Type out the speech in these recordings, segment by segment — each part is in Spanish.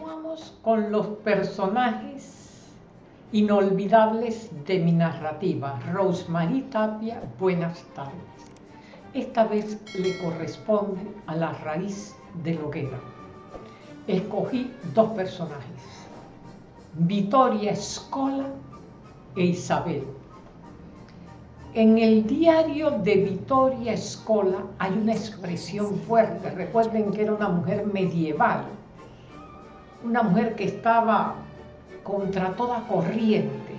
Vamos con los personajes inolvidables de mi narrativa. Rosemary Tapia, buenas tardes. Esta vez le corresponde a la raíz de Loguera. Escogí dos personajes, Vittoria Escola e Isabel. En el diario de Vittoria Escola hay una expresión fuerte. Recuerden que era una mujer medieval, una mujer que estaba contra toda corriente.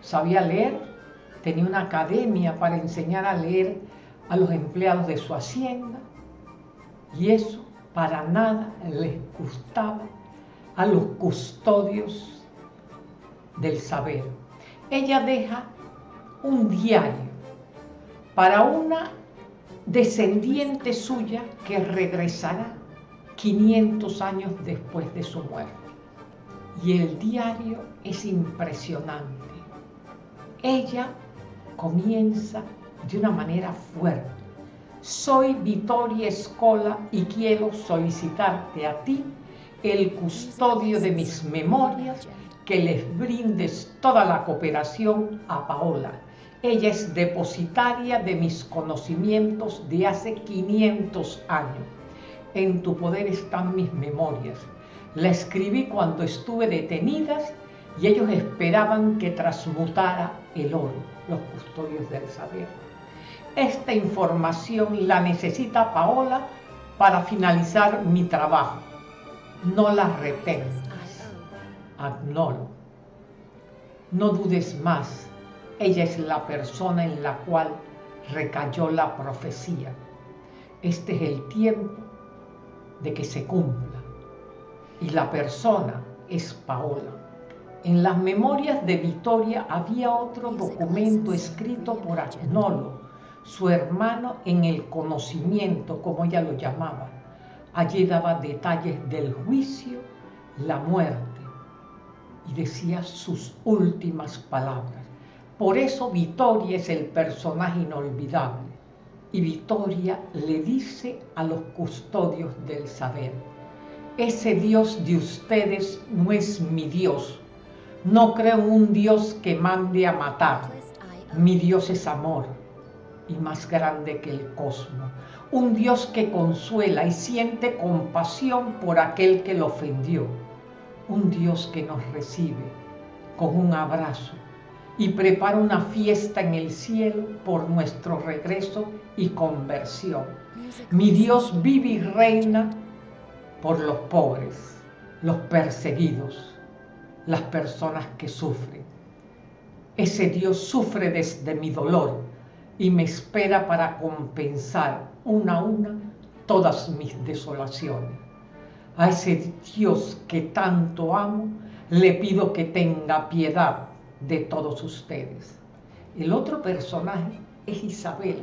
Sabía leer, tenía una academia para enseñar a leer a los empleados de su hacienda y eso para nada les gustaba a los custodios del saber. Ella deja un diario para una descendiente suya que regresará 500 años después de su muerte. Y el diario es impresionante. Ella comienza de una manera fuerte. Soy Vittoria Escola y quiero solicitarte a ti, el custodio de mis memorias, que les brindes toda la cooperación a Paola. Ella es depositaria de mis conocimientos de hace 500 años. En tu poder están mis memorias. La escribí cuando estuve detenida y ellos esperaban que transmutara el oro, los custodios del saber. Esta información la necesita Paola para finalizar mi trabajo. No la retengas. Agnolo. No dudes más. Ella es la persona en la cual recayó la profecía. Este es el tiempo de que se cumpla. Y la persona es Paola. En las memorias de Victoria había otro documento escrito por Agnolo, su hermano en el conocimiento, como ella lo llamaba. Allí daba detalles del juicio, la muerte y decía sus últimas palabras. Por eso Victoria es el personaje inolvidable. Y Victoria le dice a los custodios del saber, ese Dios de ustedes no es mi Dios. No creo un Dios que mande a matar. Mi Dios es amor y más grande que el cosmos. Un Dios que consuela y siente compasión por aquel que lo ofendió. Un Dios que nos recibe con un abrazo y prepara una fiesta en el cielo por nuestro regreso y conversión. Mi Dios vive y reina por los pobres, los perseguidos, las personas que sufren. Ese Dios sufre desde mi dolor y me espera para compensar una a una todas mis desolaciones. A ese Dios que tanto amo, le pido que tenga piedad de todos ustedes. El otro personaje es Isabel,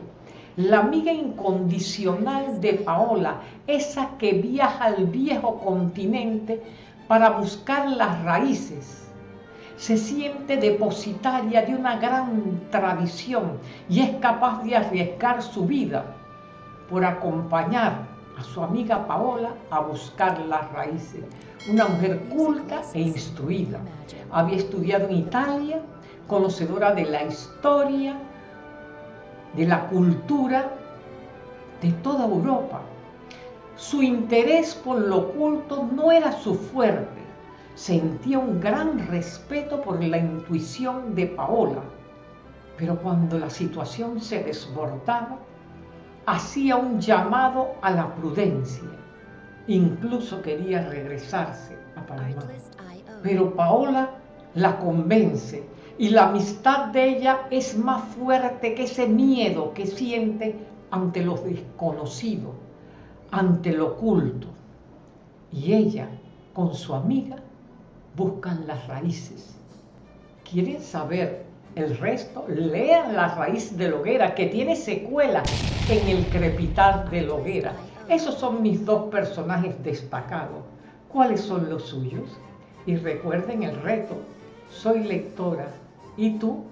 la amiga incondicional de Paola, esa que viaja al viejo continente para buscar las raíces se siente depositaria de una gran tradición y es capaz de arriesgar su vida por acompañar a su amiga Paola a buscar las raíces. Una mujer culta e instruida. Había estudiado en Italia, conocedora de la historia, de la cultura de toda Europa. Su interés por lo oculto no era su fuerte, sentía un gran respeto por la intuición de Paola, pero cuando la situación se desbordaba, hacía un llamado a la prudencia. Incluso quería regresarse a Panamá. Pero Paola la convence y la amistad de ella es más fuerte que ese miedo que siente ante lo desconocido, ante lo oculto. Y ella, con su amiga, buscan las raíces. ¿Quieren saber el resto? Lean la raíz de Loguera, que tiene secuela en el crepitar de Loguera. Esos son mis dos personajes destacados. ¿Cuáles son los suyos? Y recuerden el reto, soy lectora. ¿Y tú?